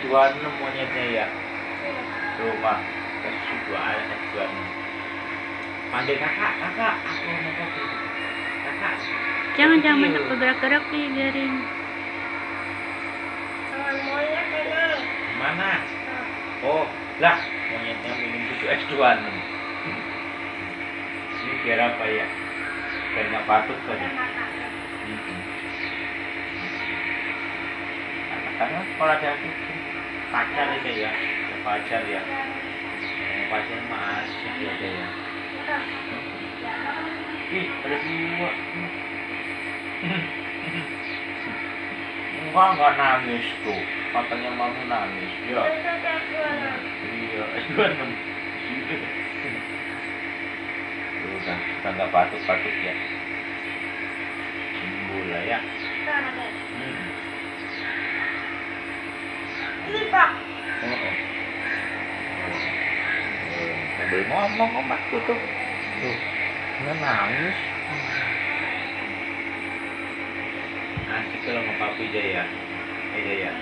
S26 monyetnya ya. Rumah S2 S26 panggil kakak kakak aku mau kopi kakak. Jangan jangan banyak bergerak-gerak nih biarin. Tangan monyet ini. mana? Oh lah monyetnya minum susu S26 ini biar apa ya? Biar nggak batuk kan ya karena kalau ada kucing pacar aja ya ya pacar ya. Pacar mah asik ya dia ya. Ih ada dua enggak enggak nangis tuh. Katanya mami nangis ya. Iya dua enam udah udah nggak batuk batuk ya. Sembuh lah ya. Hmm. Sambil ngomong omakku tuh. Tuh, nggak nangis. Asik kalau sama papi Jaya. Eh Jaya.